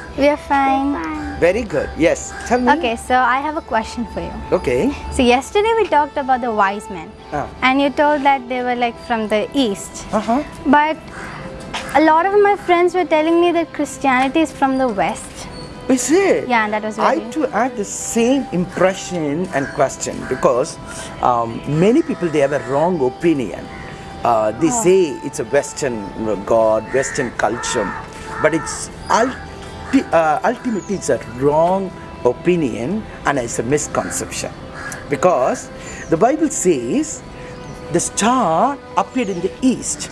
How are you? We are fine. Very good. Yes. Tell me. Okay, so I have a question for you. Okay. So yesterday we talked about the wise men, Ah. and you told that they were like from the east. Uh huh. But a lot of my friends were telling me that Christianity is from the west. Is it? Yeah, and that was I very. too had the same impression and question because um, many people they have a wrong opinion. Uh, they Oh. say it's a Western God, Western culture, but it's uh, ultimately it's a wrong opinion and it's a misconception because the Bible says the star appeared in the east.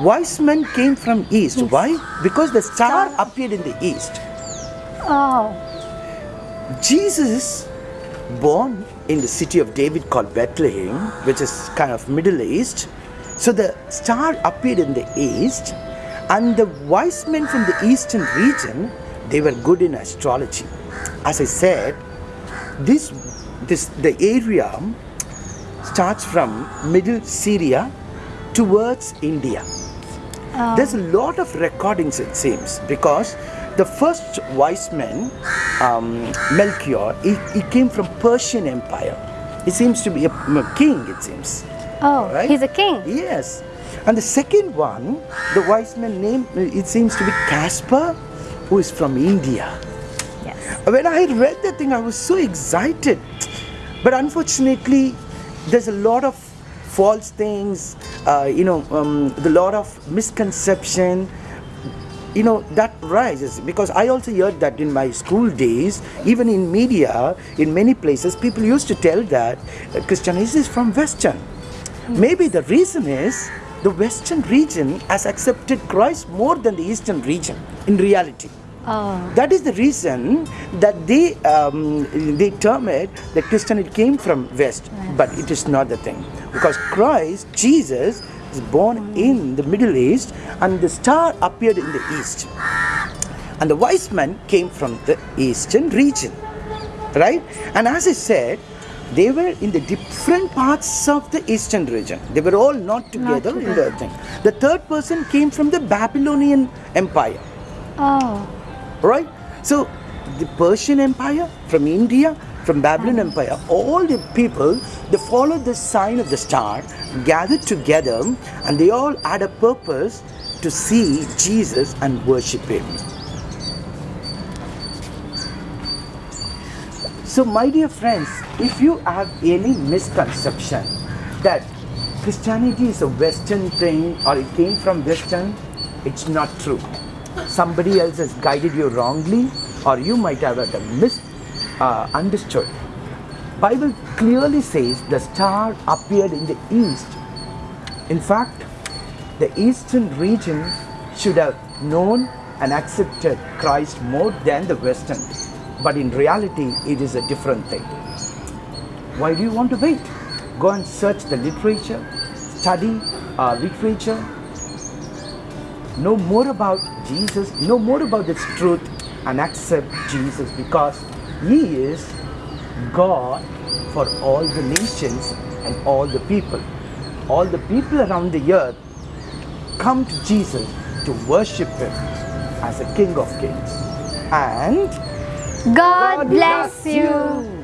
Wise men came from east. Why? Because the star Star. appeared in the east. Oh, Jesus, born in the city of David called Bethlehem, which is kind of Middle East. So the star appeared in the east, and the wise men from the eastern region, they were good in astrology. As I said, this this the area starts from middle Syria towards India. There's a lot of recordings, it seems, because the first wise man, um, Melchior, he, he came from Persian Empire. He seems to be a, a king, it seems. oh, Right? he's a king. Yes. And the second one, the wise man name, it seems to be Caspar, who is from India. Yes. When I read the thing, I was so excited. But unfortunately, there's a lot of false things, uh, you know, um, the lot of misconception. You know, that rises because I also heard that in my school days, even in media, in many places, people used to tell that uh, Christianity is from Western. Maybe the reason is the Western region has accepted Christ more than the Eastern region in reality. Oh, That is the reason that they um, they term it that Christianity came from West, but it is not the thing because Christ Jesus is born in the Middle East, and the star appeared in the east, and the wise men came from the eastern region, right? And as I said. They were in the different parts of the eastern region. They were all not together in the thing. The third person came from the Babylonian Empire. Oh, right? So the persian empire from india from babylon empire all the people they followed the sign of the star gathered together and they all had a purpose to see jesus and worship him. So my dear friends if you have any misconception that christianity is a western thing or it came from western it's not true. Somebody else has guided you wrongly or you might have had a mis uh, bible clearly says the star appeared in the east. In fact the eastern region should have known and accepted christ more than the western. But in reality it is a different thing why do you want to wait go and search the literature study uh, literature know more about Jesus, know more about this truth, and accept Jesus because He is God for all the nations and all the people. All the people around the earth come to Jesus to worship Him as a King of Kings. And God bless you.